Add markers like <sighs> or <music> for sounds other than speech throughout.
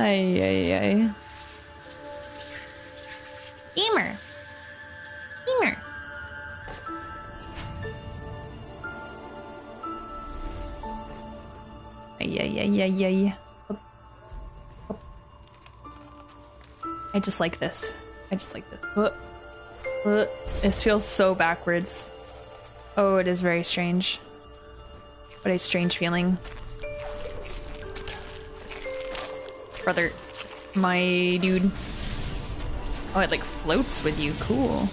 Ay, ay, ay. Gamer. Gamer. Ay, ay, ay, ay, ay. I just like this. I just like this. This feels so backwards. Oh, it is very strange. What a strange feeling. Brother, my dude. Oh, it like floats with you. Cool.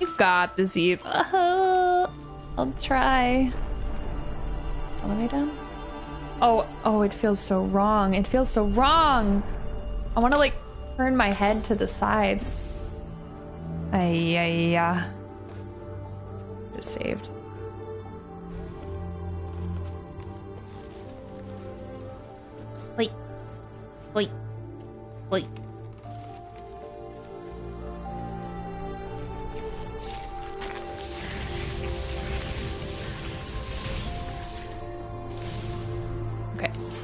You got this, Eve. Uh, I'll try. All the way down? Oh, oh, it feels so wrong. It feels so wrong. I want to like turn my head to the side. Ay, ay, ay. Just saved.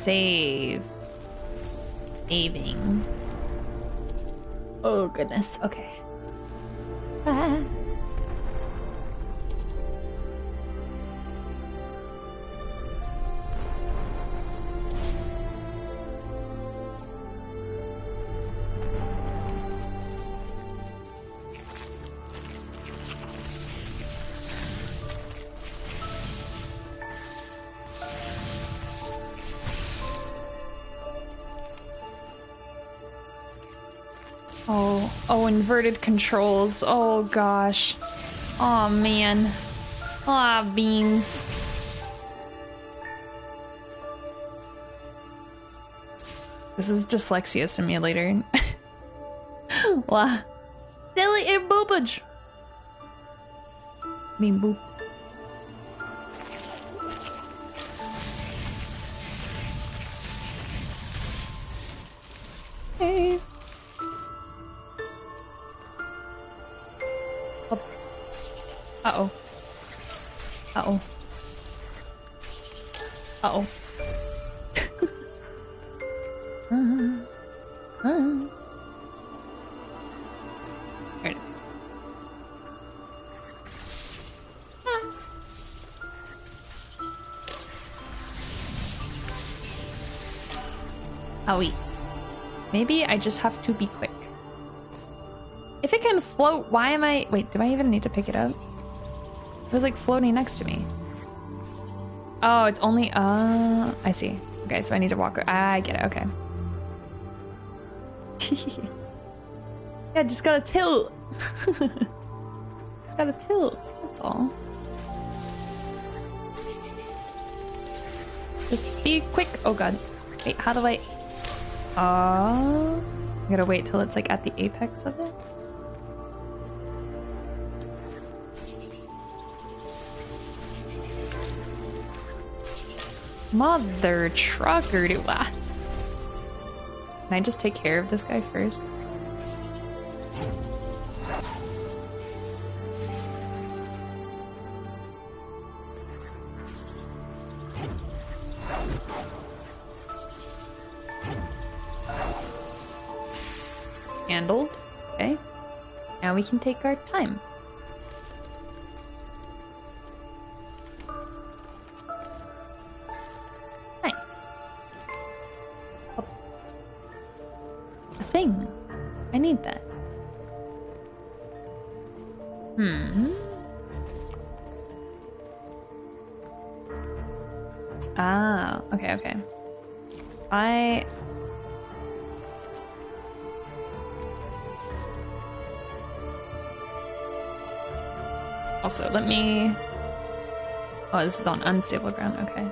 Save. Saving. Oh goodness. Okay. Inverted controls. Oh gosh. Oh man. Ah, beans. This is dyslexia simulator. <laughs> Wow. Silly and boobage. Mean boop. Hey. Oh. Uh oh. Uh oh. <laughs> There it is. Oh wait. Maybe I just have to be quick. If it can float, why am I... Wait, do I even need to pick it up? It was like floating next to me. Oh, it's only... Uh, I see. Okay, so I need to walk... I get it, okay. <laughs> yeah, just gotta tilt. <laughs> gotta tilt, that's all. Just be quick. Oh god. Wait, how do I... Oh... I gotta wait till it's like at the apex of it. Mother trucker, do I? Can I just take care of this guy first? Handled. Okay. Now we can take our time. Also, let me Oh, this is on unstable ground. Okay.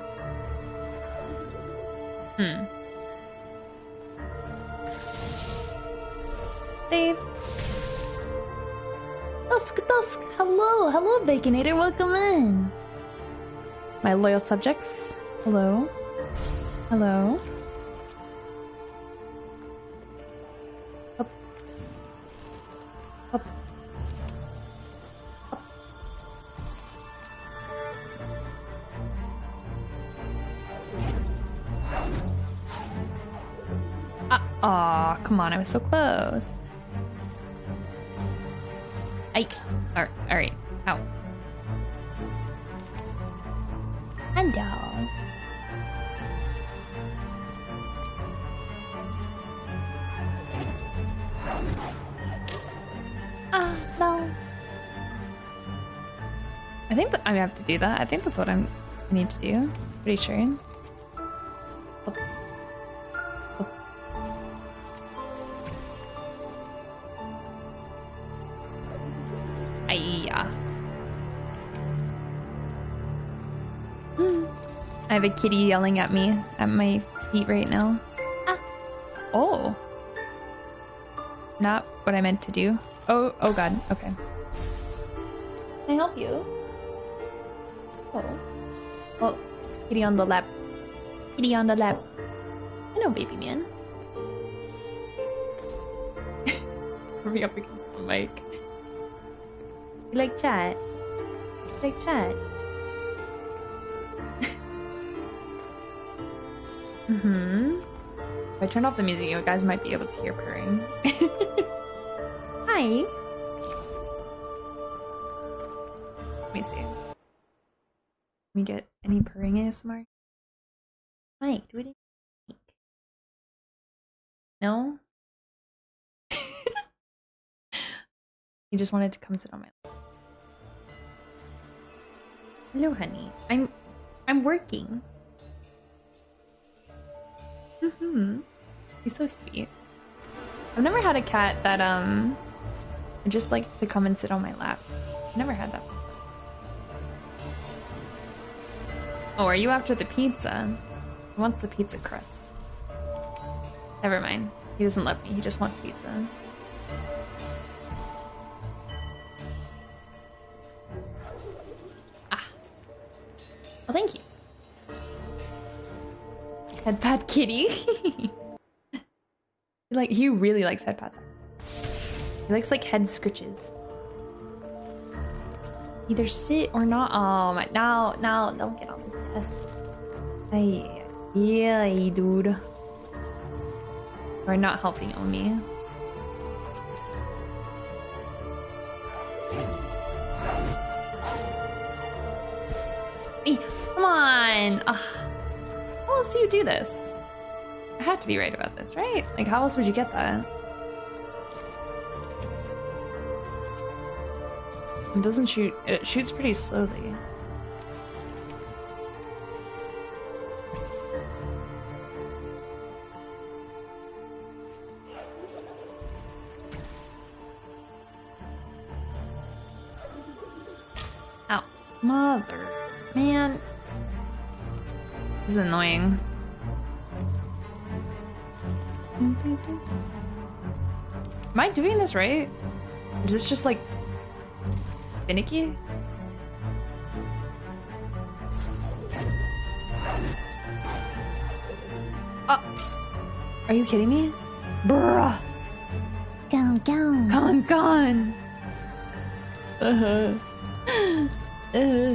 Hmm. Save. Dusk, dusk. Hello, hello, Baconator. Welcome in. My loyal subjects. Hello. Hello. I was so close. I. Alright, alright. Ow. Hello. Ah, no. I think that I have to do that. I think that's what I'm, I need to do. Pretty sure. I have a kitty yelling at me at my feet right now. Ah. Oh. Not what I meant to do. Oh, oh god. Okay. Can I help you? Oh. Oh, kitty on the lap. Kitty on the lap. Hello, baby man. <laughs> me up against the mic. You like chat? You like chat? Mm-hmm. If I turn off the music, you guys might be able to hear purring. <laughs> Hi. Let me see. Let me get any purring ASMR. Hi, do it. No? <laughs> he just wanted to come sit on my lap. Hello, honey. I'm I'm working. Mm-hmm. He's so sweet. I've never had a cat that um just like to come and sit on my lap. I've never had that. Oh, are you after the pizza? He wants the pizza crust. Never mind. He doesn't love me. He just wants pizza. Ah. Well, thank you. Head pat kitty. <laughs> like he really likes head pats. He likes like head scritches. Either sit or not. Um, oh my! No, no, don't get on desk. Hey, yeah, dude. You're not helping Omi. Hey, come on! Ugh. Else do you do this? I have to be right about this, right? Like, how else would you get that? It doesn't shoot. It shoots pretty slowly. This right? Is this just like finicky? Oh, are you kidding me? Bruh, Go, go. gone, gone. Uh-huh. <laughs> Uh-huh. Come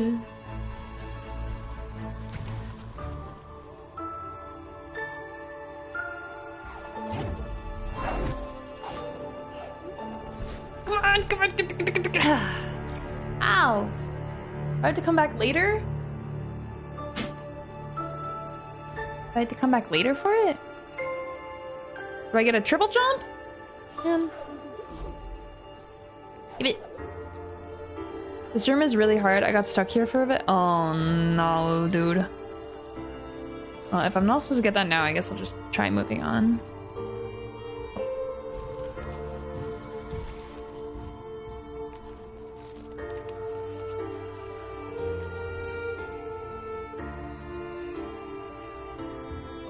come back later for it? Do I get a triple jump? Um, Give it. This room is really hard. I got stuck here for a bit. Oh no, dude. Well, if I'm not supposed to get that now, I guess I'll just try moving on.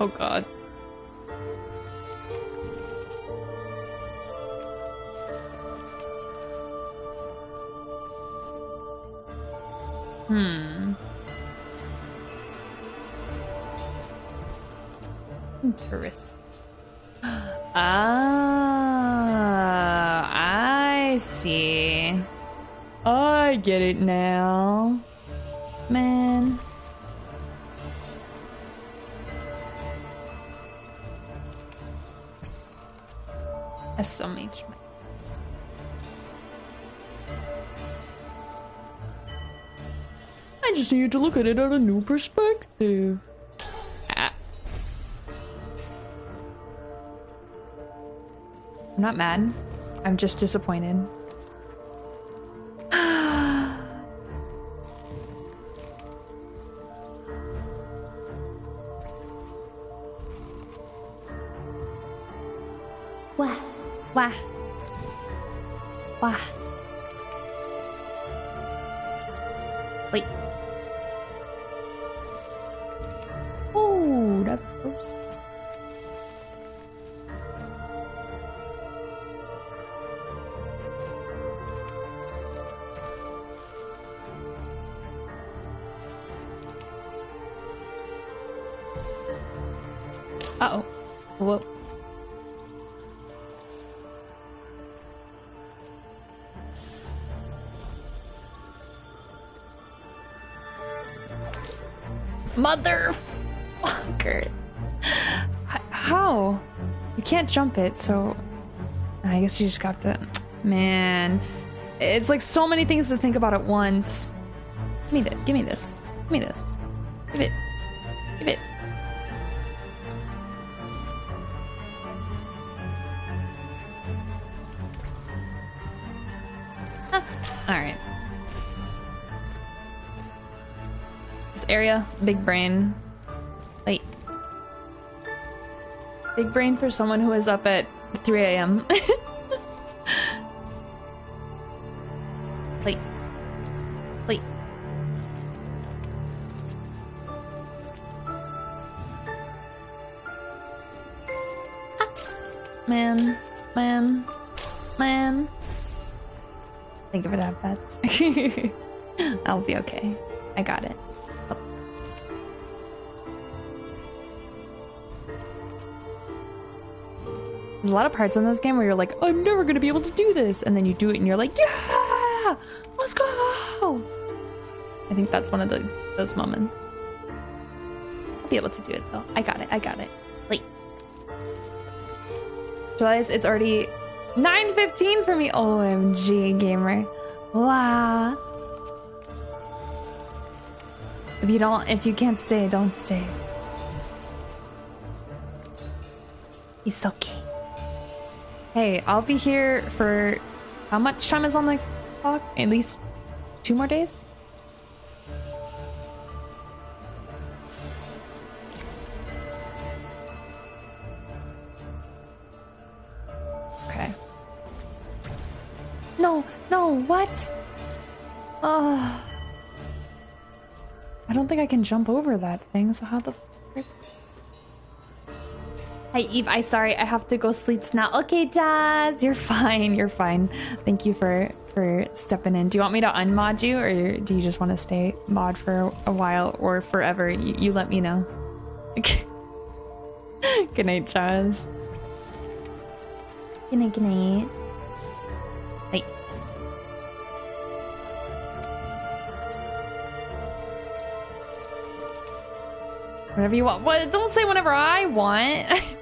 Oh god. Hmm. Interest. <gasps> Ah, I see. I get it now. SMH. I just need to look at it at a new perspective. Ah. I'm not mad. I'm just disappointed. Motherfucker. How? You can't jump it, so I guess you just got to. Man, it's like so many things to think about at once. Give me that. Give me this. Give me this. Give it. Give it. Ah, All right. Area, big brain. Wait. Big brain for someone who is up at 3 a.m. <laughs> Wait. Wait. Ah. Man. Man. Man. Think of it have pets. <laughs> I'll be okay. I got it. There's a lot of parts in this game where you're like, I'm never gonna be able to do this, and then you do it and you're like, yeah, let's go. I think that's one of the those moments. I'll be able to do it though. I got it. I got it. Wait. Realize it's already 9:15 for me. OMG, gamer. Wow. If you don't, if you can't stay, don't stay. He's okay. Hey, I'll be here for how much time is on the clock? At least two more days? Okay. No, no, what? Oh. I don't think I can jump over that thing, so how the frick? Hi Eve, I sorry, I have to go sleep now. Okay, Jazz, you're <laughs> fine, you're fine. Thank you for for stepping in. Do you want me to unmod you, or do you just want to stay mod for a while or forever? You, you let me know. <laughs> good night, Jazz. Good night, good night. Whatever you want. What? Don't say whenever I want. <laughs>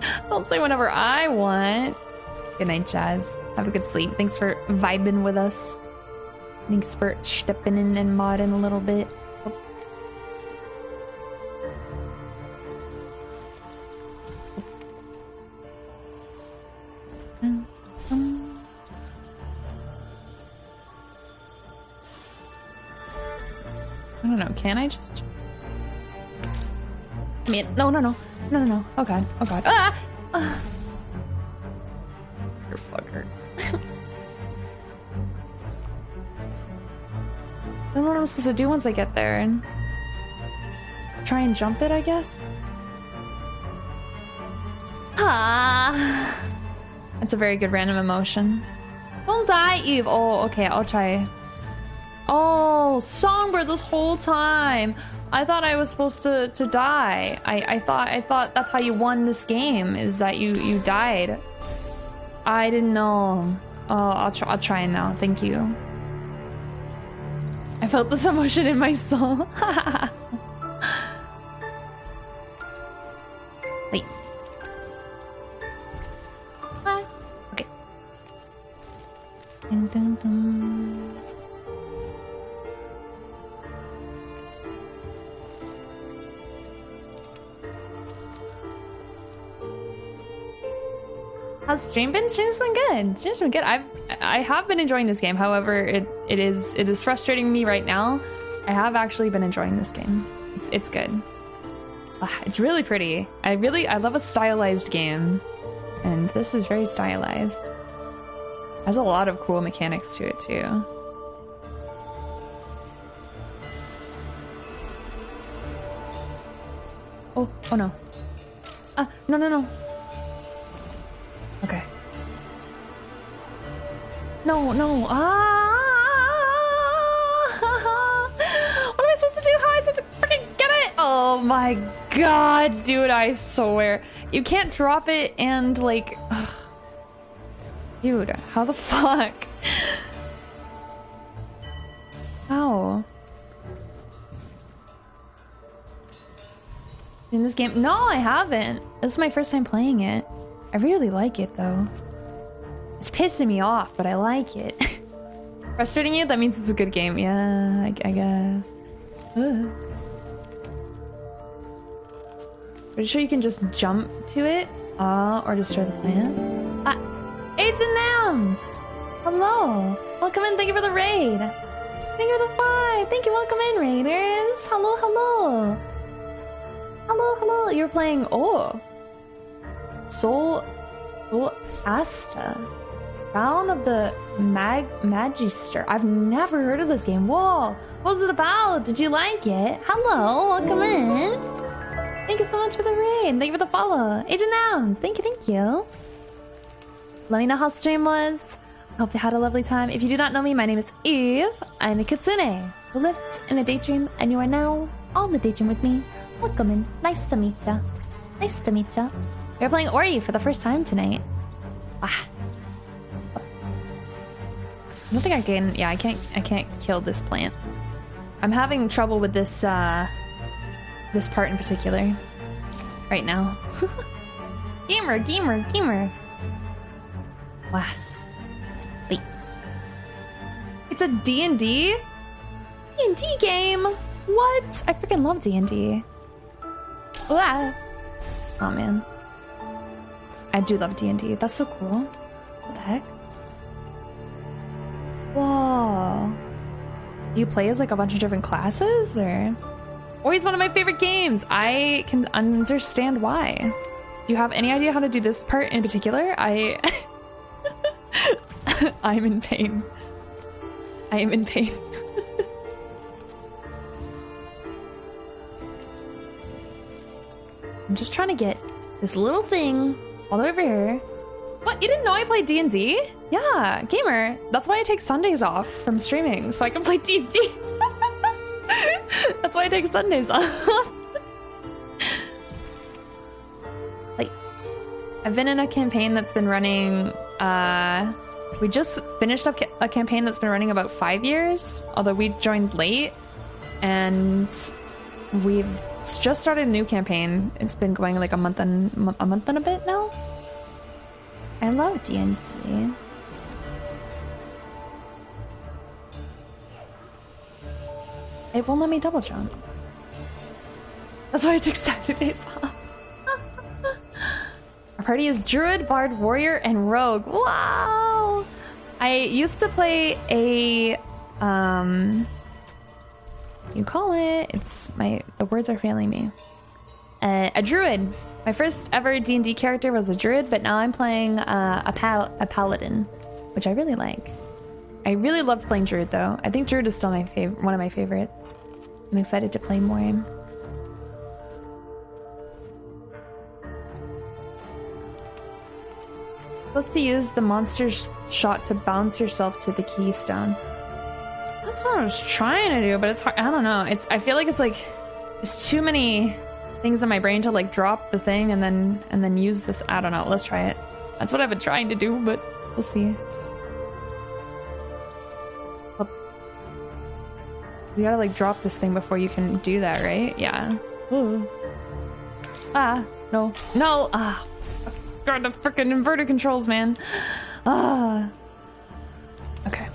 <laughs> Don't say whenever I want. Good night, Jazz. Have a good sleep. Thanks for vibing with us. Thanks for stepping in and modding a little bit. I don't know. Can I just? I mean, no, no, no, no, no, no. Oh god, oh god. Ah! <sighs> ah. You fucker. <laughs> I don't know what I'm supposed to do once I get there and try and jump it, I guess. Ah, <sighs> that's a very good random emotion. Don't die, Eve. Oh, okay, I'll try. Oh, Songbird this whole time. I thought I was supposed to, to die. I, I thought I thought that's how you won this game, is that you, you died. I didn't know. Oh, I'll, try I'll try now. Thank you. I felt this <laughs> emotion in my soul. <laughs> Wait. Okay. Dun, dun, dun. How's stream been? Stream's been good. Stream's been good. I've I have been enjoying this game. However, it it is it is frustrating me right now. I have actually been enjoying this game. It's it's good. Ah, it's really pretty. I really I love a stylized game, and this is very stylized. Has a lot of cool mechanics to it too. Oh, oh no. Ah, no, no, no. No, no. Ah! <laughs> What am I supposed to do? How am I supposed to freaking get it? Oh my god, dude, I swear. You can't drop it and, like... ugh. Dude, how the fuck? How? In this game? No, I haven't. This is my first time playing it. I really like it though. It's pissing me off, but I like it. <laughs> Frustrating you? That means it's a good game. Yeah, I, I guess. Ugh. <sighs> Pretty sure you can just jump to it, uh, or destroy the plant. Ah, Agent Nams! Hello! Welcome in, thank you for the raid! Thank you for the five! Thank you, welcome in, raiders! Hello, hello! Hello, hello! You're playing, oh! Soul... Soul Asta. Crown of the Mag Magister. I've never heard of this game. Whoa! What was it about? Did you like it? Hello, welcome in! Thank you so much for the raid. Thank you for the follow. Agent Nouns. Thank you, thank you. Let me know how stream was. Hope you had a lovely time. If you do not know me, my name is Eve. I'm a kitsune who lives in a daydream, and you are now on the daydream with me. Welcome in. Nice to meet ya. Nice to meet ya. We're playing Ori for the first time tonight. Ah. I don't think I can. Yeah, I can't. I can't kill this plant. I'm having trouble with this. uh this part in particular right now. <laughs> gamer, gamer, gamer. Wow. Wait. It's a D&D? D&D game? What? I freaking love D&D. Wow. Oh man. I do love D&D. That's so cool. What the heck? Whoa. You play as like a bunch of different classes or? Always one of my favorite games. I can understand why. Do you have any idea how to do this part in particular? I... <laughs> I'm in pain. I am in pain. <laughs> I'm just trying to get this little thing all the way over here. What? You didn't know I played D&D? Yeah, gamer. That's why I take Sundays off from streaming, so I can play D&D. <laughs> That's why I take Sundays off. <laughs> like, I've been in a campaign that's been running. Uh, we just finished up a campaign that's been running about five years, although we joined late, and we've just started a new campaign. It's been going like a month and a month and a bit now. I love D&D. It won't let me double jump. That's why I took Saturdays off. <laughs> Our party is Druid, Bard, Warrior, and Rogue. Wow! I used to play a um you call it it's my the words are failing me. Uh, a druid. My first ever D&D character was a druid, but now I'm playing uh, a pal a paladin, which I really like. I really loved playing Druid though. I think Druid is still my favorite, one of my favorites. I'm excited to play more. Supposed to use the monster shot to bounce yourself to the keystone. That's what I was trying to do, but it's hard. I don't know. It's. I feel like it's like there's too many things in my brain to like drop the thing and then and then use this. I don't know. Let's try it. That's what I've been trying to do, but we'll see. You gotta like drop this thing before you can do that, right? Yeah. Ooh. Ah, no. No! Ah! God, the freaking inverter controls, man! Ah! Okay.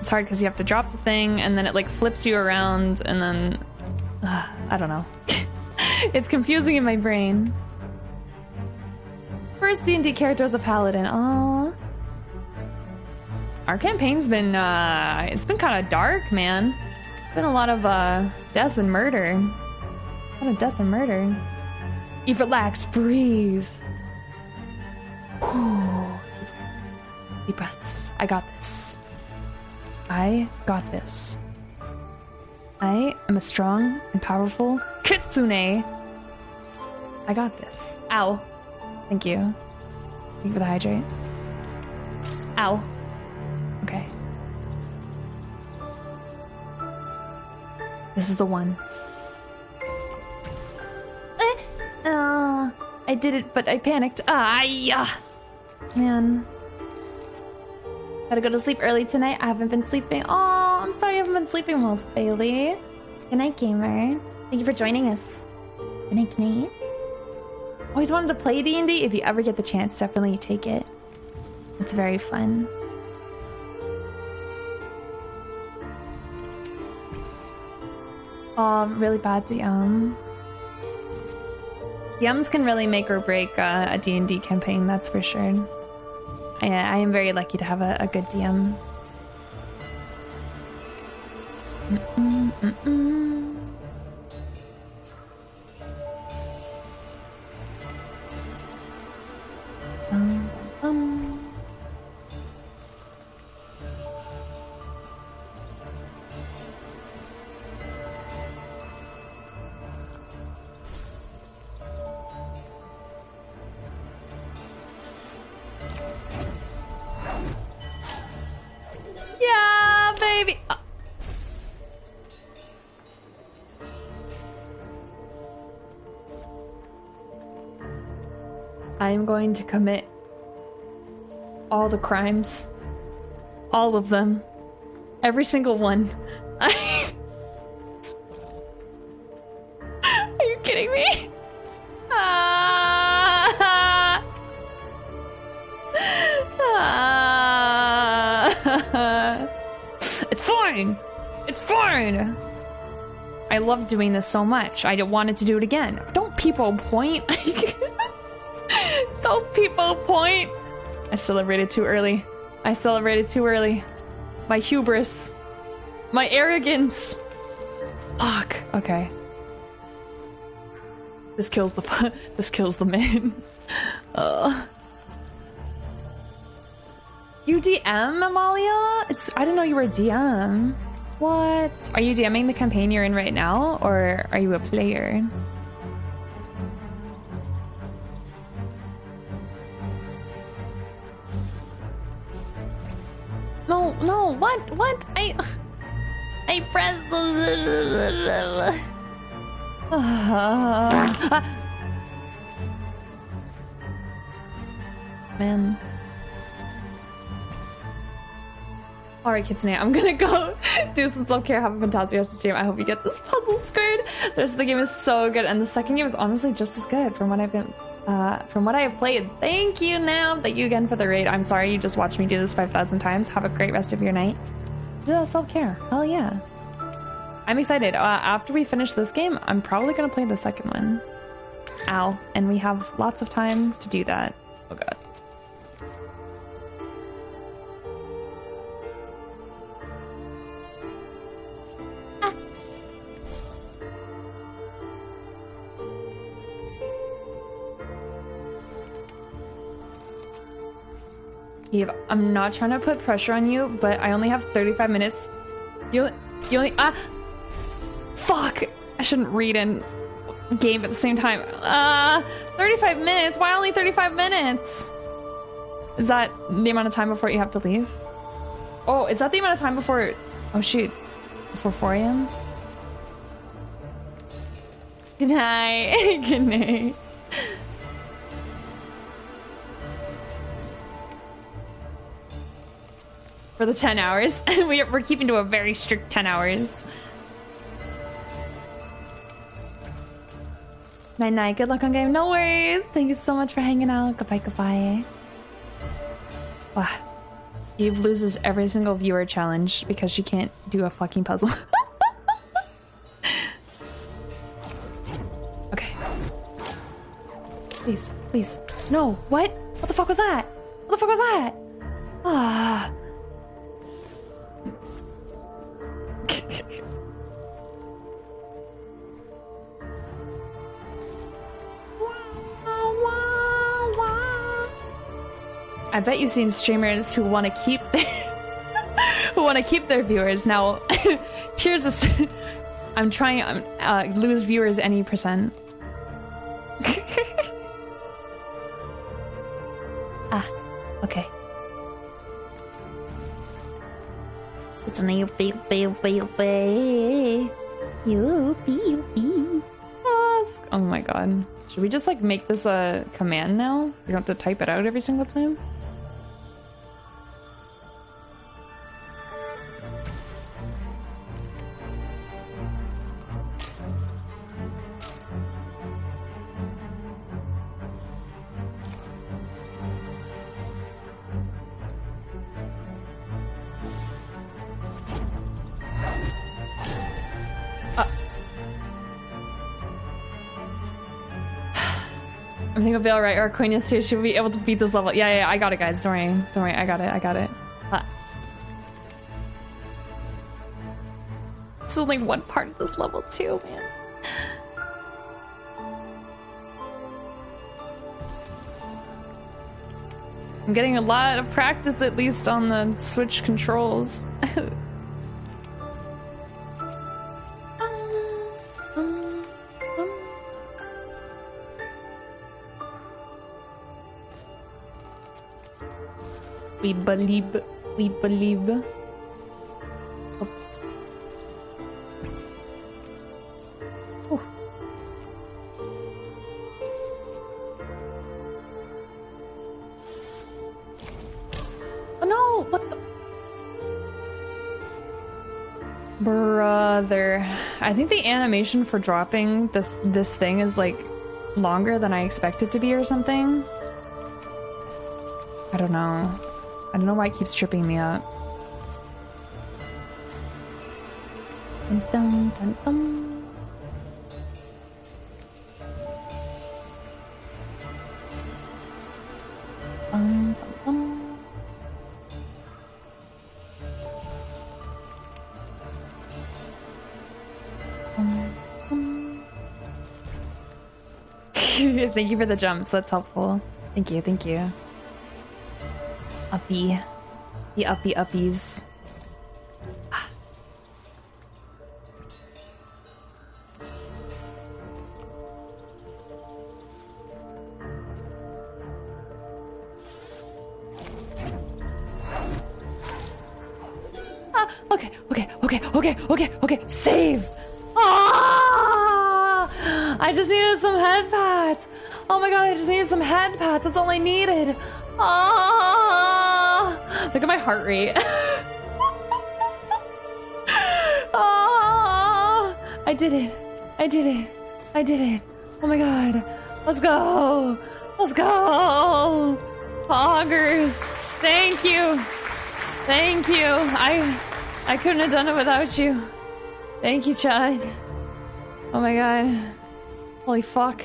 It's hard because you have to drop the thing and then it like flips you around and then... Ah, I don't know. <laughs> it's confusing in my brain. First D&D character was a paladin. Aww. Our campaign's been uh it's been kind of dark, man. It's been a lot of uh death and murder. A lot of death and murder. Eve, relax, breathe. Whew. Deep breaths. I got this. I got this. I am a strong and powerful kitsune. I got this. Ow. Thank you. Thank you for the hydrate. Ow. This is the one. Eh, uh, I did it, but I panicked. Ah, yeah. Man. Gotta go to sleep early tonight. I haven't been sleeping. Oh, I'm sorry I haven't been sleeping well, Bailey. Good night, gamer. Thank you for joining us. Good night, good night. Always wanted to play D&D. If you ever get the chance, definitely take it. It's very fun. Um, really bad DM. DMs can really make or break uh, a D&D campaign, that's for sure. I, I am very lucky to have a, a good DM. Going to commit all the crimes. All of them. Every single one. <laughs> Are you kidding me? Ah. Ah. it's fine. It's fine. I love doing this so much. I wanted to do it again. Don't people point. <laughs> Don't people point. I celebrated too early. I celebrated too early. My hubris. My arrogance. Fuck. Okay. This kills the <laughs> this kills the man. <laughs> uh. You DM Amalia? It's I didn't know you were a DM. What? Are you DMing the campaign you're in right now, or are you a player? No, no, what? What? I. I pressed the. <sighs> Man. Alright, Kitsune, I'm gonna go <laughs> do some self care. Have a fantastic rest of the stream. I hope you get this puzzle squared. The rest of the game is so good, and the second game is honestly just as good from what I've been. Uh, from what I have played, thank you, Nam. Thank you again for the raid. I'm sorry you just watched me do this 5,000 times. Have a great rest of your night. Do self care. Hell yeah. I'm excited. Uh, after we finish this game, I'm probably gonna play the second one. Ow. And we have lots of time to do that. Oh god. Eve, I'm not trying to put pressure on you, but I only have 35 minutes. You, you only, ah, fuck. I shouldn't read and game at the same time. Uh, 35 minutes? Why only 35 minutes? Is that the amount of time before you have to leave? Oh, is that the amount of time before, oh shoot, before 4 a.m.? Good night. <laughs> Good night. For the 10 hours. <laughs> we, we're keeping to a very strict 10 hours. Night night. Good luck on game. No worries. Thank you so much for hanging out. Goodbye, goodbye. Wow. Eve loses every single viewer challenge because she can't do a fucking puzzle. <laughs> okay. Please, please. No, what? What the fuck was that? What the fuck was that? Ah. I bet you've seen streamers who want to keep their <laughs> who want to keep their viewers. Now, <laughs> here's a. <laughs> I'm trying um, uh, lose viewers any percent. It's an youpee. Ask. Oh my god. Should we just like make this a command now? So you don't have to type it out every single time? I think I'll be alright. Arquinius too should be able to beat this level. Yeah, yeah, yeah, I got it, guys. Don't worry. Don't worry. I got it. I got it. Ah. It's only one part of this level too, man. I'm getting a lot of practice at least on the Switch controls. <laughs> We believe. We believe. Oh. Oh. No! What the? Brother. I think the animation for dropping this this thing is like longer than I expect it to be or something. I don't know. I don't know why it keeps tripping me up. Dun, dun, dun, dun. <laughs> Thank you for the jumps. That's helpful. Thank you. Thank you. Uppy. The uppy uppies. Ah, okay, okay, okay, okay, okay, okay. Save! Ah! I just needed some head pads. Oh my god, I just needed some head pads. That's all I needed. Ah! Look at my heart rate. <laughs> ah! I did it. I did it. I did it. Oh my god. Let's go. Let's go. Poggers. Thank you. Thank you. I I couldn't have done it without you. Thank you, Chad. Oh my god. Holy fuck.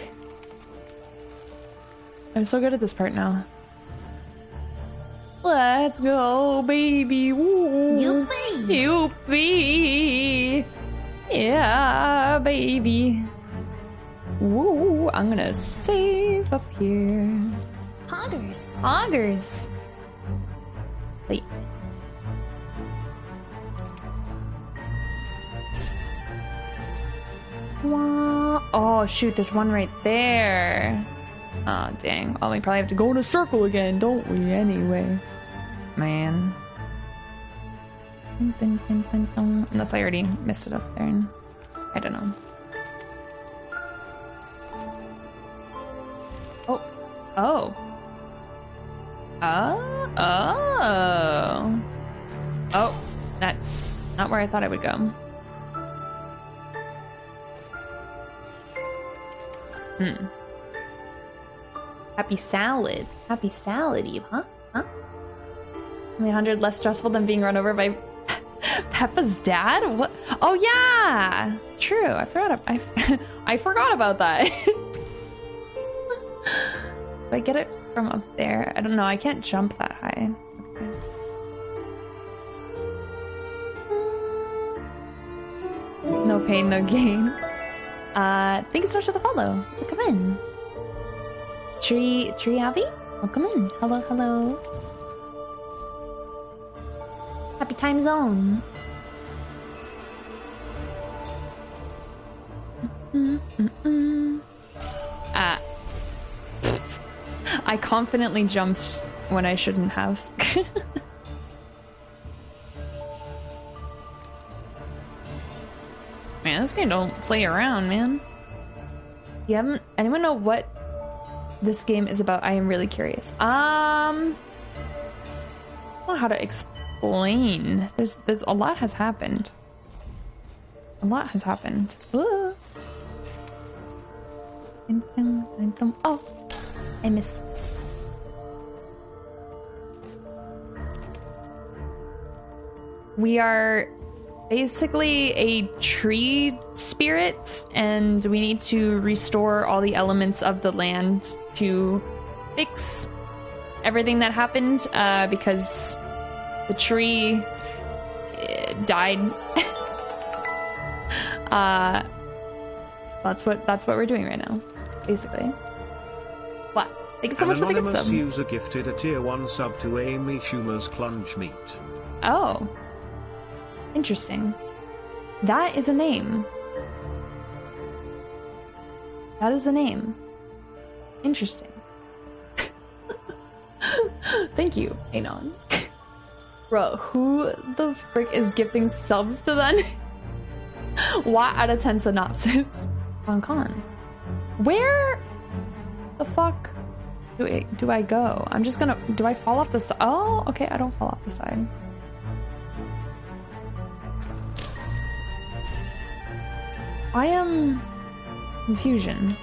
I'm so good at this part now. Let's go, baby. Woo. Youpee. Youpee. Yeah, baby. Woo. I'm gonna save up here. Poggers. Augers. Wait. Wah. Oh shoot, there's one right there. Oh dang. Oh, we probably have to go in a circle again, don't we? Anyway. Man. Unless I already messed it up there. I don't know. Oh. Oh. Oh, oh. Oh, that's not where I thought I would go. Hmm. Happy salad. Happy salad, Eve, huh? Only 100 less stressful than being run over by <laughs> Peppa's dad? What? Oh yeah, true. I forgot. I, <laughs> I forgot about that. <laughs> if I get it from up there, I don't know. I can't jump that high. No pain, no gain. Uh, thank you so much for the follow. Welcome in. Tree, Tree Abby? Welcome in. Hello, hello. Time zone. Mm -mm. Uh, I confidently jumped when I shouldn't have. <laughs> man, this game don't play around, man. You haven't anyone know what this game is about? I am really curious. Um I don't know how to explain. There's there's a lot has happened. A lot has happened. Ooh. Oh, I missed. We are basically a tree spirit, and we need to restore all the elements of the land to fix everything that happened uh, because the tree uh, died. <laughs> uh, that's what that's what we're doing right now, basically. What? Thank you so An much for the good sub. user gifted a tier 1 sub to Amy Schumer's Clunge Meat. Oh. Interesting. That is a name. That is a name. Interesting. <laughs> Thank you, Anon. <laughs> Bro, who the frick is gifting subs to them? what <laughs> out of 10 synopsis? Hong Kong. Where the fuck do I, do I go? I'm just gonna. Do I fall off the side? Oh, okay, I don't fall off the side. I am confusion.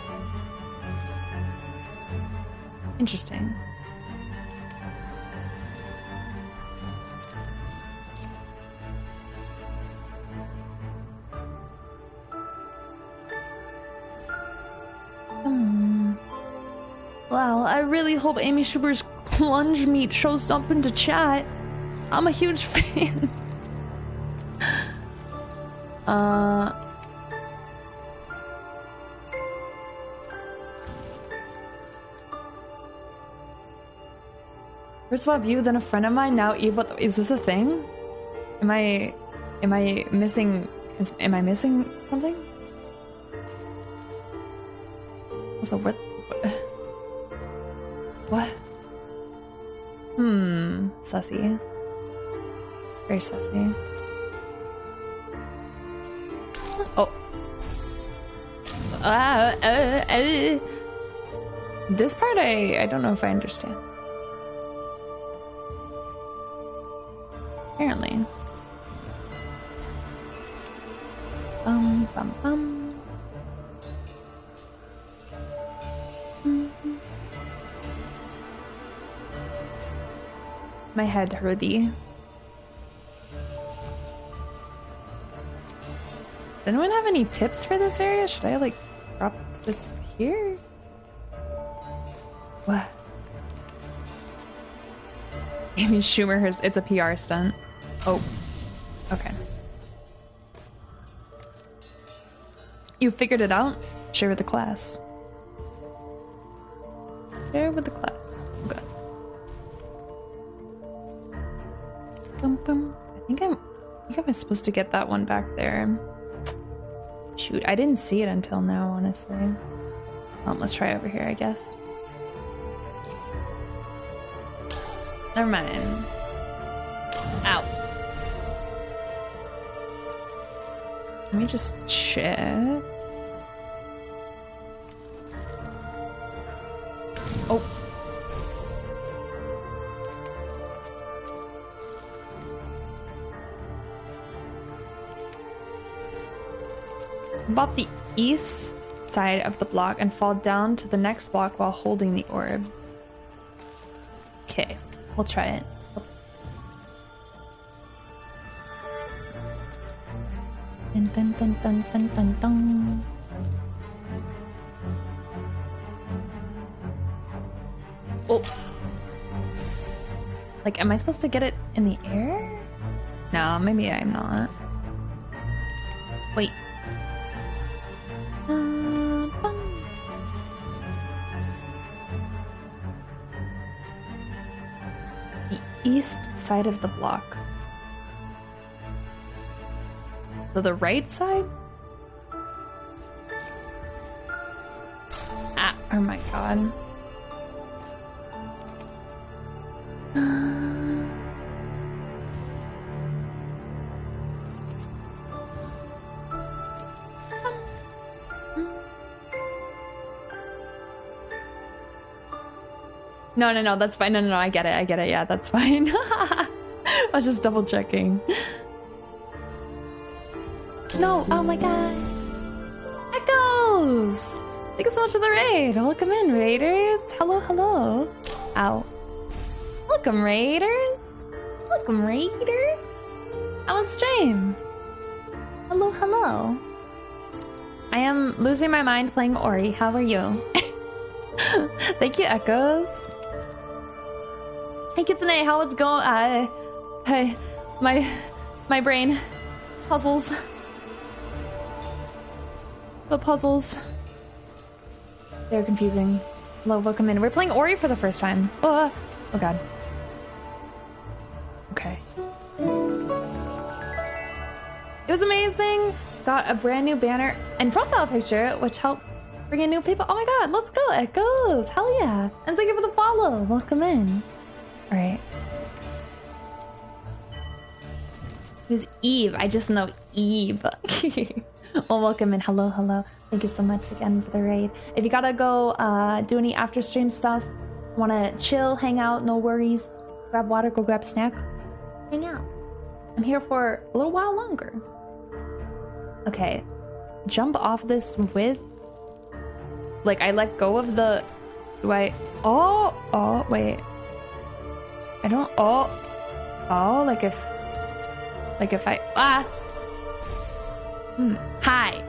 Interesting. Really hope Amy Schumer's plunge meat shows up into chat. I'm a huge <laughs> fan. uh First swap you, then a friend of mine, now Eve. What the, is this a thing? Am I, am I missing? Is, am I missing something? Also, what? Very sussy. Oh. Ah, uh, uh. This part, I I don't know if I understand. Apparently. Bum bum bum. My head hurty. Does anyone have any tips for this area? Should I like drop this here? What? <laughs> Amy Schumer, has- it's a PR stunt. Oh, okay. You figured it out? Share with the class. Share with the class. Okay. Bum, bum. I think I'm. I think I was supposed to get that one back there. Shoot, I didn't see it until now, honestly. Um, let's try over here, I guess. Never mind. Ow. Let me just check. About the east side of the block and fall down to the next block while holding the orb. Okay, we'll try it. Dun, dun, dun, dun, dun, dun, Oh. Like, am I supposed to get it in the air? No, maybe I'm not. Wait. East side of the block. So the right side? Ah, oh my god. No, no, no, that's fine. No, no, no, I get it. I get it. Yeah, that's <laughs> fine. I was just double checking. No, oh my god. Echoes! Thank you so much for the raid. Welcome in, raiders. Hello, hello. Ow. Welcome, raiders. Welcome, raiders. How was stream? Hello, hello. I am losing my mind playing Ori. How are you? <laughs> Thank you, Echoes. Hey, Kitsune, how it's going? Uh, hey, my, my brain puzzles. The puzzles. They're confusing. Hello, welcome in. We're playing Ori for the first time. Oh, oh god. Okay. It was amazing. Got a brand new banner and profile picture, which helped bring in new people. Oh my god, let's go, Echoes. Hell yeah. And thank you for the follow. Welcome in. Alright. Who's Eve? I just know Eve. <laughs> well, welcome and Hello, hello. Thank you so much again for the raid. If you gotta go uh, do any after stream stuff, wanna chill, hang out, no worries, grab water, go grab snack, hang out. I'm here for a little while longer. Okay. Jump off this with. Like, I let go of the. Do I. Oh! Oh, wait. I don't. Oh! Oh, like if. Like if I. Ah! Hmm. Hi!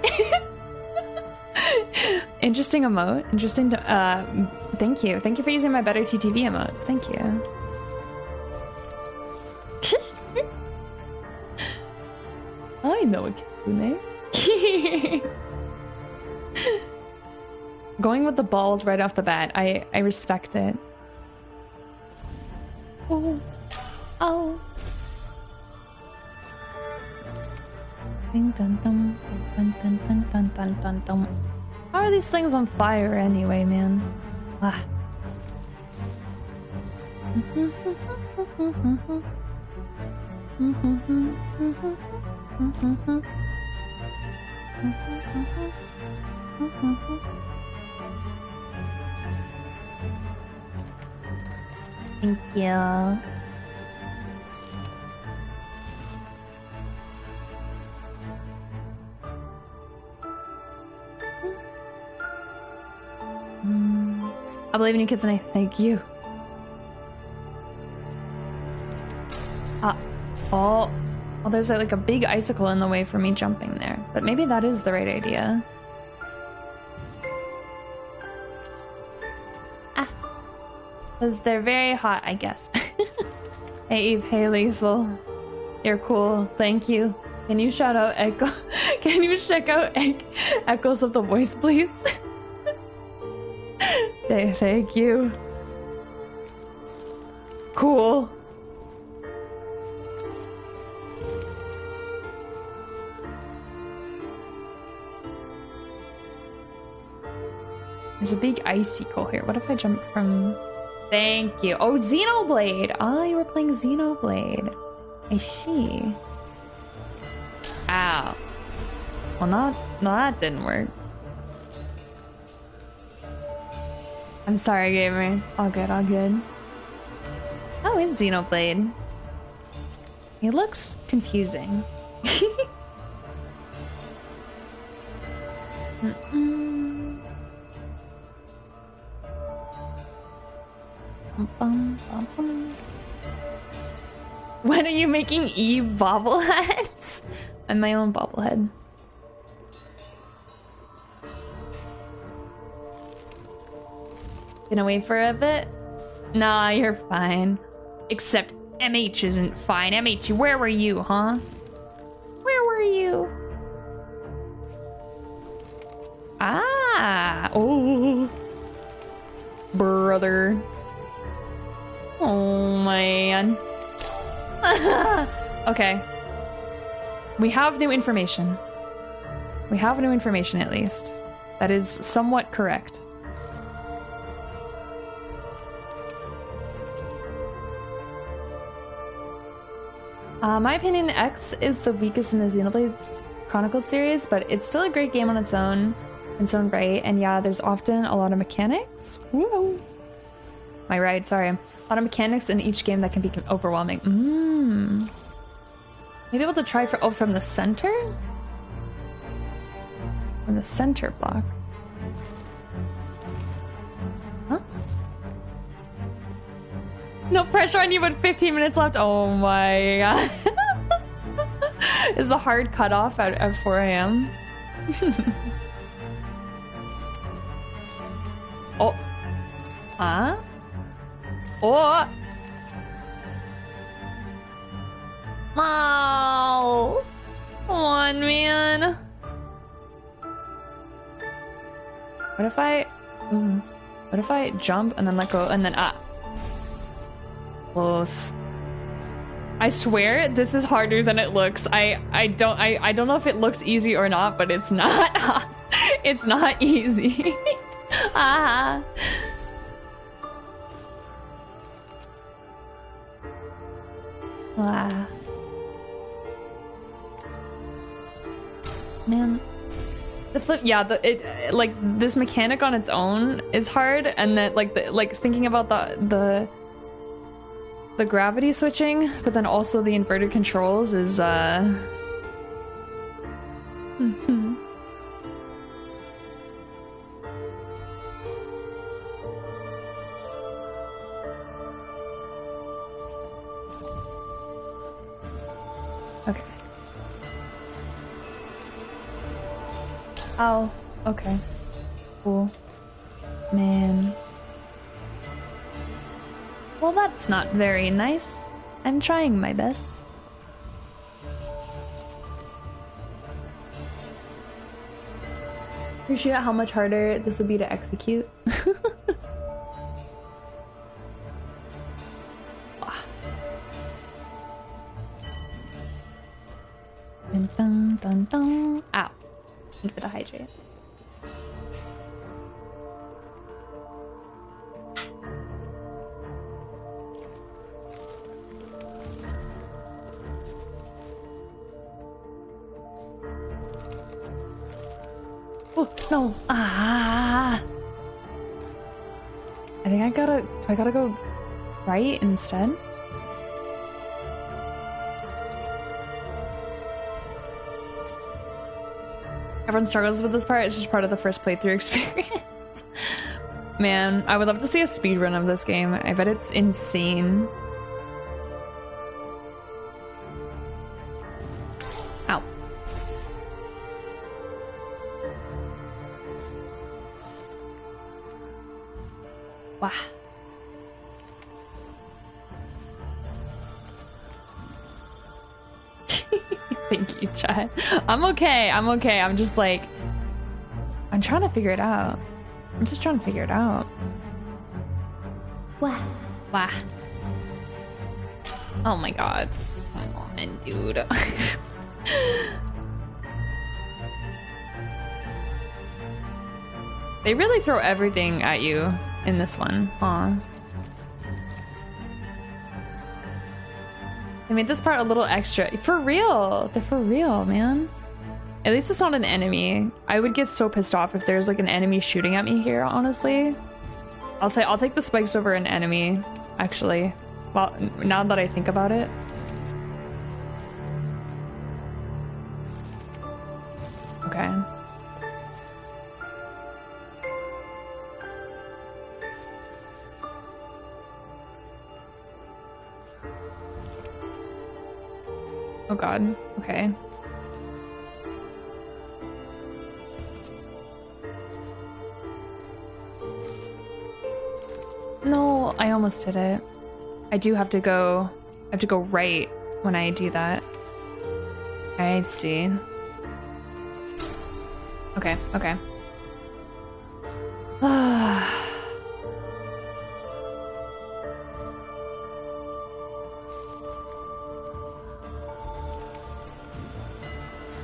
<laughs> Interesting emote. Interesting. To, uh, thank you. Thank you for using my better TTV emotes. Thank you. <laughs> I know a kitsune. <laughs> Going with the balls right off the bat, I I respect it. Oh. Oh. Ding dun dun! Dun dun dun dun dun dun. How are these things on fire anyway, man? Ah. <laughs> Thank you. I believe in you, kids, and I thank you. Ah, oh, well, there's like a big icicle in the way for me jumping there, but maybe that is the right idea. Because they're very hot, I guess. <laughs> hey, Eve, hey, Lethal. You're cool. Thank you. Can you shout out Echo? <laughs> Can you check out e Echoes of the Voice, please? <laughs> Hey, thank you. Cool. There's a big icicle here. What if I jump from... Thank you. Oh, Xenoblade! Oh, you were playing Xenoblade. I see. Ow. Well, not... No, that didn't work. I'm sorry, gamer. All good, all good. How is Xenoblade? He looks confusing. <laughs> mm -mm. When are you making Eve bobbleheads? <laughs> I'm my own bobblehead. Been wait for a bit? Nah, you're fine. Except MH isn't fine. MH, where were you, huh? Where were you? Ah, oh, brother. Oh man. <laughs> okay. We have new information. We have new information at least. That is somewhat correct. Uh, my opinion, X is the weakest in the Xenoblade Chronicles series, but it's still a great game on its own, in its own right. And yeah, there's often a lot of mechanics. Woo! My right, sorry. Lot of mechanics in each game that can be overwhelming. Mmm. Maybe able to try for oh from the center? From the center block. Huh? No pressure on you, but 15 minutes left. Oh my god. <laughs> Is the hard cutoff at, at 4 a.m.? <laughs> oh. Huh? Oh! Oh! Come on, man. What if I... Mm, what if I jump and then let go and then... Ah. Close. I swear this is harder than it looks. I I don't I I don't know if it looks easy or not, but it's not. <laughs> it's not easy. <laughs> ah. Wow. Man. The flip, yeah, the it like this mechanic on its own is hard, and then like the like thinking about the the the gravity switching, but then also the inverted controls is uh. Oh, okay. Cool. Man. Well, that's not very nice. I'm trying my best. Appreciate how much harder this would be to execute. <laughs> dun dun dun dun. Ow. For the hydrate. Oh, no. Ah. I think I gotta, do I gotta go right instead? Everyone struggles with this part. It's just part of the first playthrough <laughs> experience. Man, I would love to see a speedrun of this game. I bet it's insane. I'm okay. I'm okay. I'm just like, I'm trying to figure it out. I'm just trying to figure it out. Wow. Wow. Oh my god. Come on, dude. <laughs> they really throw everything at you in this one, huh? They made this part a little extra. For real. They're for real, man. At least it's not an enemy. I would get so pissed off if there's like an enemy shooting at me here, honestly. I'll say I'll take the spikes over an enemy, actually. Well, now that I think about it. Oh god. Okay. No, I almost did it. I do have to go... I have to go right when I do that. I see. Okay, okay. <sighs> Ah...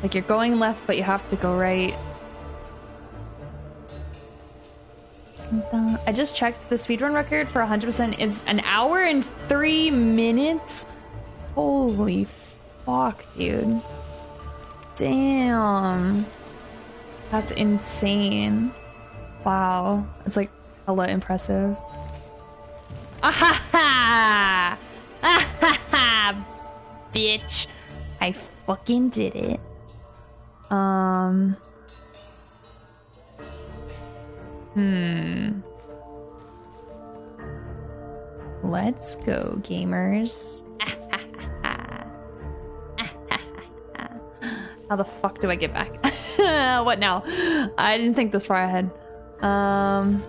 like you're going left, but you have to go right. I just checked the speedrun record for 100% is an hour and three minutes. Holy fuck, dude. Damn. That's insane. Wow. It's like hella impressive. Ah ha Bitch. I fucking did it. Um. Hmm. Let's go, gamers. <laughs> How the fuck do I get back? <laughs> what now? I didn't think this far ahead. Um.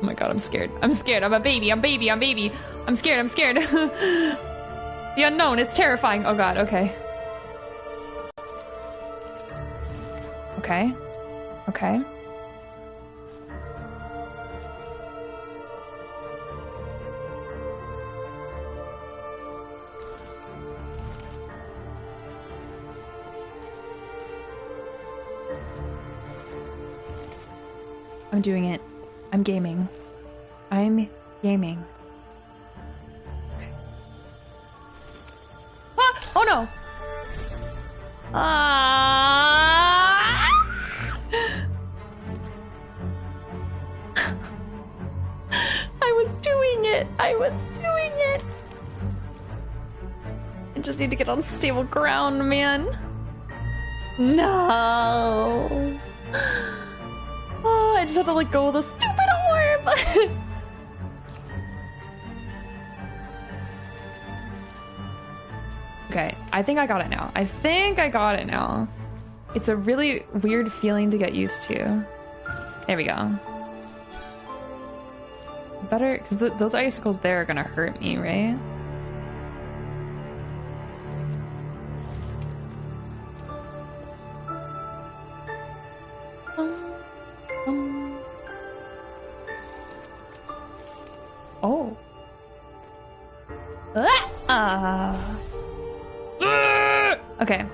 Oh my god, I'm scared. I'm scared. I'm a baby. I'm baby. I'm baby. I'm scared. I'm scared. <laughs> the unknown. It's terrifying. Oh god. Okay. Okay. Okay. I'm doing it. I'm gaming. I'm gaming. Okay. Ah! Oh no! Ah! It! I was doing it! I just need to get on stable ground, man. No! <gasps> Oh, I just have to let go of the stupid orb! <laughs> okay, I think I got it now. I think I got it now. It's a really weird feeling to get used to. There we go. Better, because th those icicles there are gonna hurt me, right? Oh. Ah. Okay.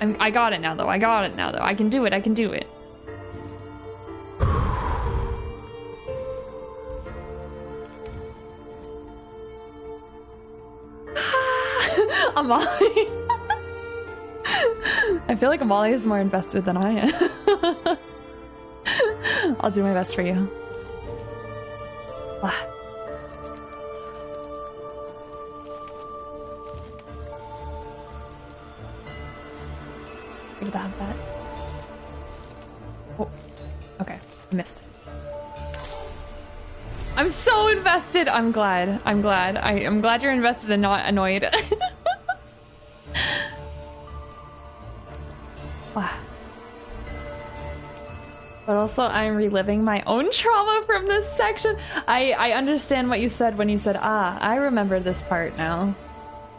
I'm, I got it now, though. I got it now, though. I can do it. I can do it. Amali. <laughs> I feel like Amali is more invested than I am. <laughs> I'll do my best for you. Ah. Get that that. Oh, okay. I missed it. I'm so invested. I'm glad. I'm glad. I, am glad you're invested and not annoyed. <laughs> also, I'm reliving my own trauma from this section. I, I understand what you said when you said, ah, I remember this part now.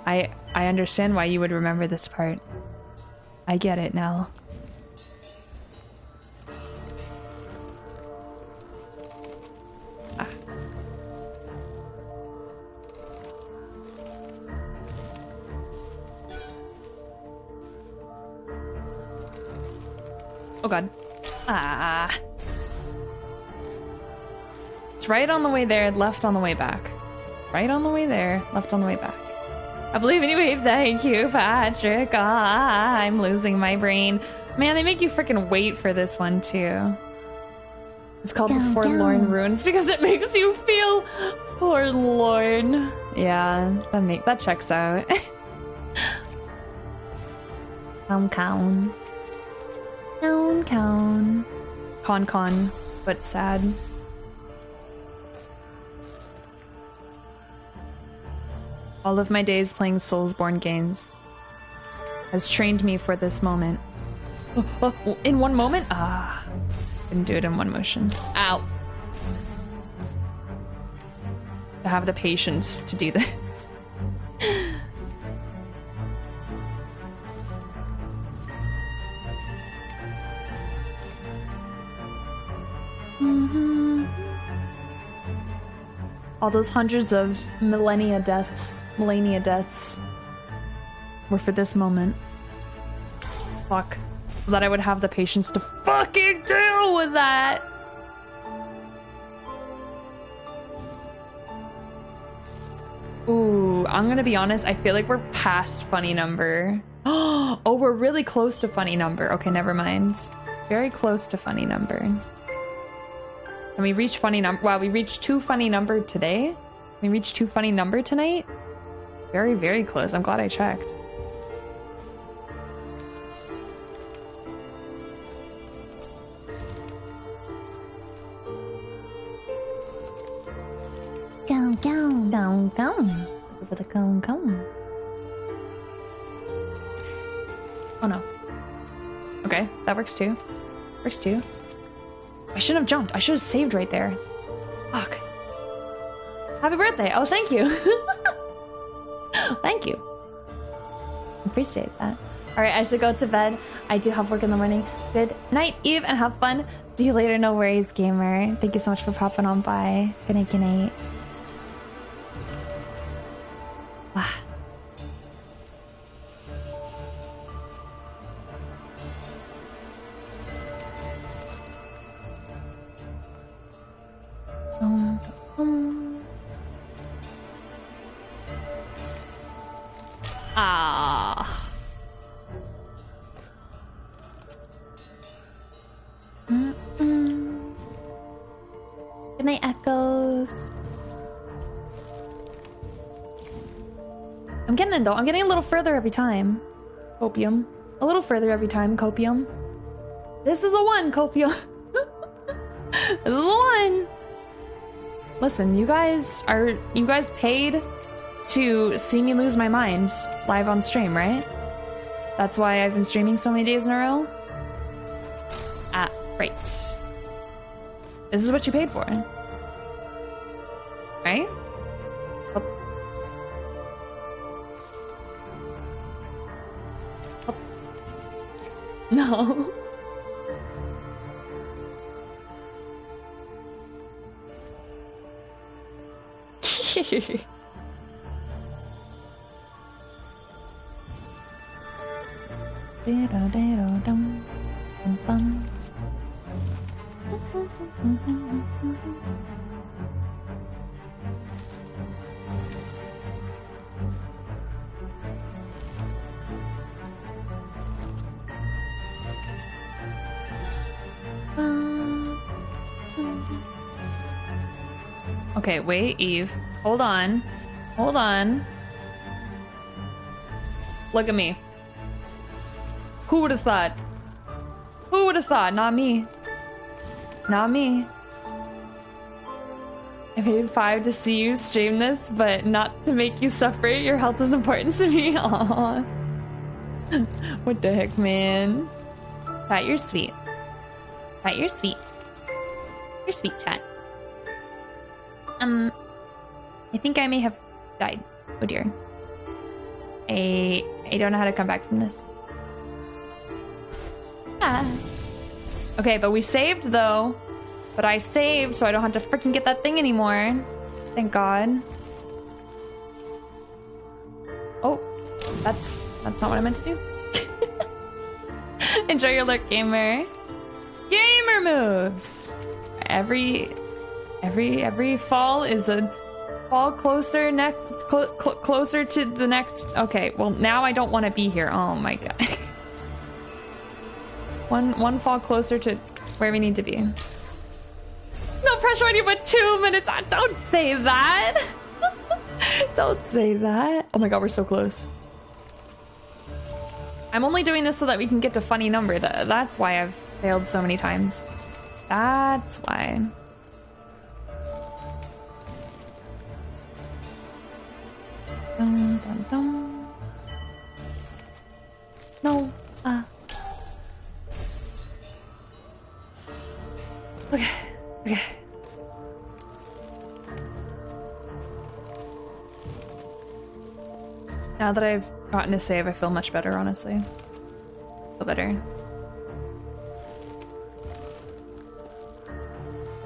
I, I understand why you would remember this part. I get it now. Ah. Oh god. Ah. It's right on the way there, left on the way back. Right on the way there, left on the way back. I believe in you. Thank you, Patrick. Ah, I'm losing my brain. Man, they make you freaking wait for this one too. It's called the Forlorn. Ruins because it <laughs> makes you feel forlorn. Yeah, that make that checks out. <laughs> Count, count. Count, count. Con con, but sad. All of my days playing Soulsborne games has trained me for this moment. Oh, oh, in one moment? Ah. Didn't do it in one motion. Ow. to have the patience to do this. All those hundreds of millennia deaths, millennia deaths, were for this moment. Fuck. That I would have the patience to fucking deal with that. Ooh, I'm gonna be honest. I feel like we're past funny number. <gasps> Oh, we're really close to funny number. Okay, never mind. Very close to funny number. And we reached funny number. Wow, we reached two funny number today. We reached two funny number tonight. Very, very close. I'm glad I checked. Go, go, go, go. Go, go. Oh no. Okay, that works too. Works too. I shouldn't have jumped. I should have saved right there. Fuck. Happy birthday. Oh, thank you. <laughs> thank you. Appreciate that. All right, I should go to bed. I do have work in the morning. Good night, Eve, and have fun. See you later. No worries, gamer. Thank you so much for popping on by. Good night, good night. Though. I'm getting a little further every time. Copium. A little further every time, Copium. This is the one, Copium. <laughs> this is the one. Listen, you guys are you guys paid to see me lose my mind live on stream, right? That's why I've been streaming so many days in a row. Ah, right. This is what you paid for. Okay, wait, Eve. Hold on. Hold on. Look at me. Who would have thought? Who would have thought? Not me. Not me. I paid five to see you stream this, but not to make you suffer. Your health is important to me. <laughs> Aww. what the heck, man? Chat, you're sweet. Chat, you're sweet. You're sweet, chat. Um, I think I may have died. Oh dear. I I don't know how to come back from this. Ah. Okay, but we saved though. But I saved, so I don't have to freaking get that thing anymore. Thank God. Oh, that's that's not what I meant to do. <laughs> Enjoy your look, gamer. Gamer moves. Every every every fall is a fall closer neck cl cl closer to the next. Okay, well now I don't want to be here. Oh my god. <laughs> one one fall closer to where we need to be. No pressure on you, but two minutes. Ah, Don't say that. <laughs> don't say that. Oh my god, we're so close. I'm only doing this so that we can get to funny number. That's why I've failed so many times. That's why. Dun, dun, dun. No. Ah. Okay. Okay. Now that I've gotten a save, I feel much better, honestly. I feel better.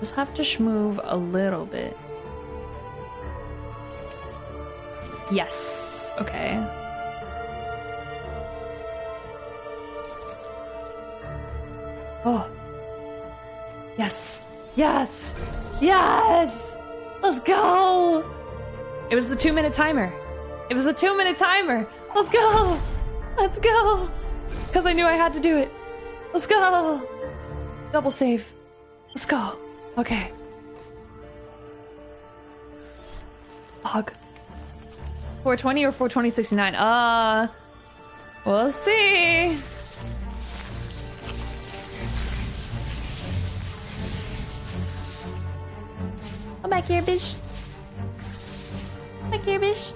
Just have to schmoove a little bit. Yes. Okay. Oh. Yes. Yes. Yes. Let's go. It was the two minute timer. It was the two minute timer. Let's go. Let's go. Because I knew I had to do it. Let's go. Double save. Let's go. Okay. 420 or 42069? Uh, we'll see. Come back here, bitch. Back here, bitch.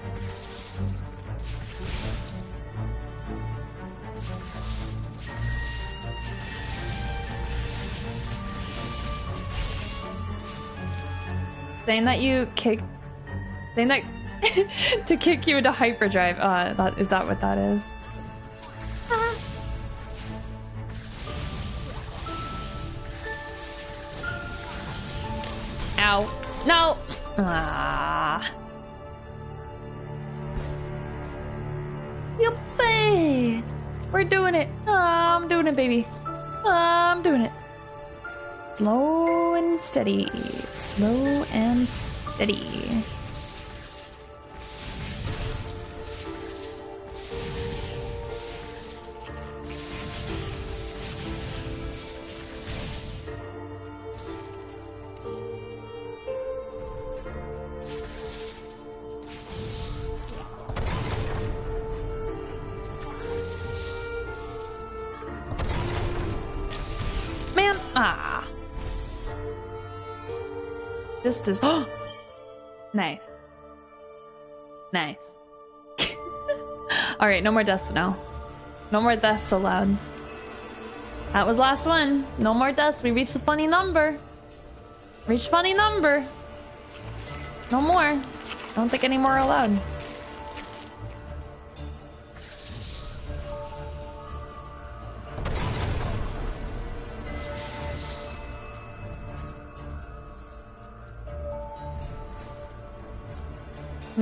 Saying that you kick, saying that <laughs> to kick you into hyperdrive. Uh, that is that what that is? Ow! No! Ah! Yuppie! We're doing it! Oh, I'm doing it, baby! Oh, I'm doing it! Slow and steady. Slow and steady. Just as. <gasps> nice. Nice. <laughs> Alright, no more deaths now. No more deaths allowed. That was last one. No more deaths. We reached the funny number. Reached funny number. No more. I don't think any more allowed.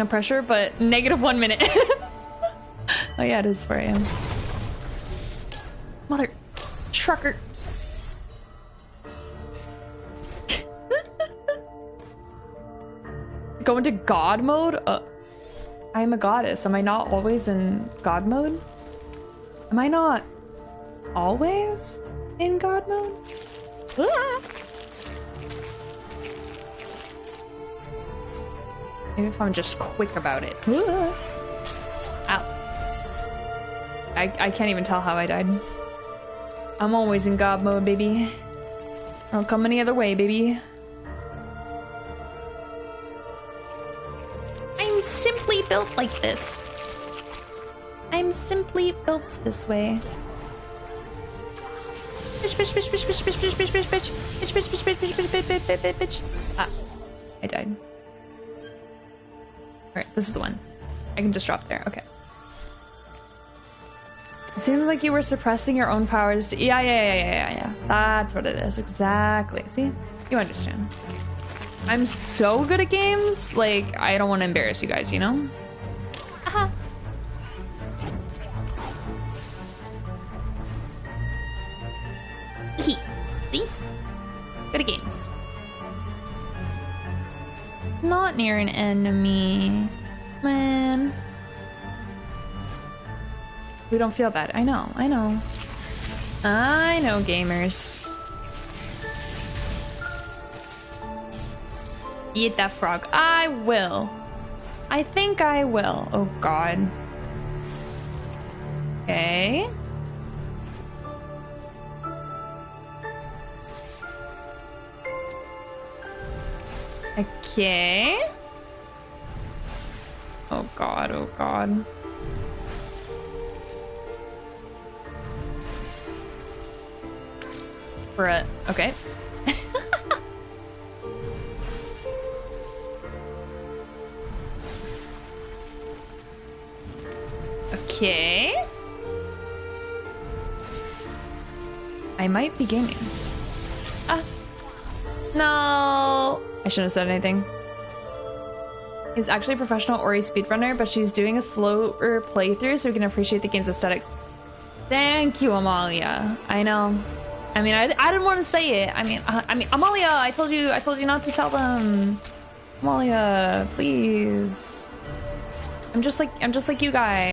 No pressure, but negative one minute. <laughs> oh yeah, it is 4 a.m. Mother trucker. <laughs> Go into God mode? Uh, I am a goddess. Am I not always in God mode? Am I not always in God mode? Ah! Maybe if I'm just quick about it. Ow. I, I can't even tell how I died. I'm always in God mode, baby. I don't come any other way, baby. I'm simply built like this. I'm simply built this way. Bitch, bitch, bitch, bitch, bitch, bitch, bitch, bitch, bitch, bitch, bitch, bitch, bitch, bitch, bitch, bitch, bitch, bitch, bitch, bitch. Ah, I died. Alright, this is the one. I can just drop there. Okay. It seems like you were suppressing your own powers. To yeah, yeah, yeah, yeah, yeah, yeah. That's what it is. Exactly. See? You understand. I'm so good at games. Like, I don't want to embarrass you guys, you know? Uh-huh. Aha. See? Good at games. Not near an enemy. Man. We don't feel bad. I know, I know. I know, gamers. Eat that frog. I will. I think I will. Oh, God. Okay. Okay. Oh god, oh god. For Bruh. Okay. <laughs> Okay. I might be gaming. Ah. No. I shouldn't have said anything. He's actually a professional Ori speedrunner, but she's doing a slower playthrough so we can appreciate the game's aesthetics. Thank you, Amalia. I know. I mean, I, I didn't want to say it. I mean, uh, I mean, Amalia, I told you, I told you not to tell them. Amalia, please. I'm just like, I'm just like you guys.